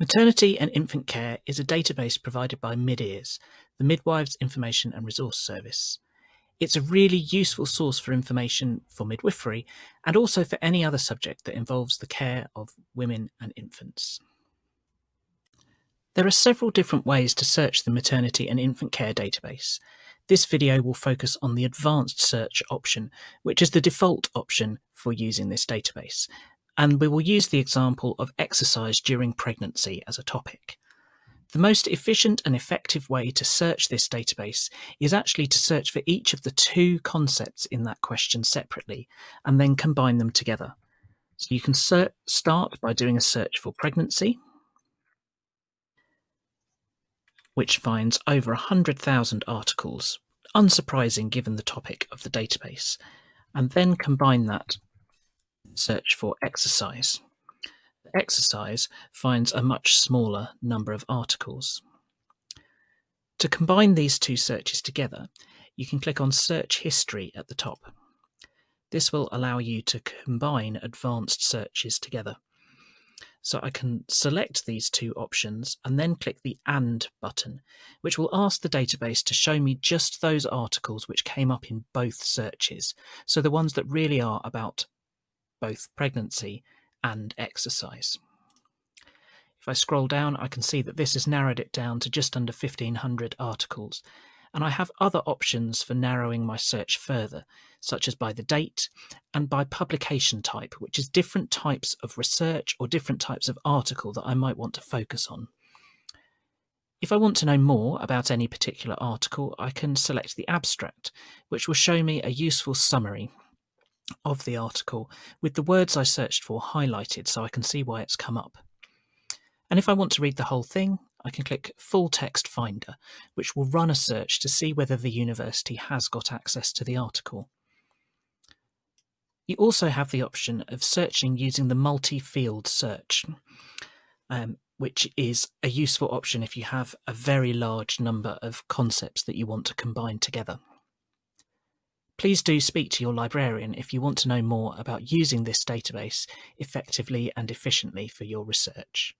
Maternity and Infant Care is a database provided by MIDIRS, the Midwives Information and Resource Service. It's a really useful source for information for midwifery and also for any other subject that involves the care of women and infants. There are several different ways to search the Maternity and Infant Care database. This video will focus on the Advanced Search option, which is the default option for using this database, and we will use the example of exercise during pregnancy as a topic. The most efficient and effective way to search this database is actually to search for each of the two concepts in that question separately and then combine them together. So you can start by doing a search for pregnancy, which finds over 100,000 articles, unsurprising given the topic of the database, and then combine that search for exercise. The Exercise finds a much smaller number of articles. To combine these two searches together, you can click on Search History at the top. This will allow you to combine advanced searches together. So I can select these two options and then click the AND button, which will ask the database to show me just those articles which came up in both searches, so the ones that really are about both pregnancy and exercise. If I scroll down, I can see that this has narrowed it down to just under 1500 articles. And I have other options for narrowing my search further, such as by the date and by publication type, which is different types of research or different types of article that I might want to focus on. If I want to know more about any particular article, I can select the abstract, which will show me a useful summary of the article with the words I searched for highlighted so I can see why it's come up. And if I want to read the whole thing, I can click Full Text Finder, which will run a search to see whether the university has got access to the article. You also have the option of searching using the multi-field search, um, which is a useful option if you have a very large number of concepts that you want to combine together. Please do speak to your librarian if you want to know more about using this database effectively and efficiently for your research.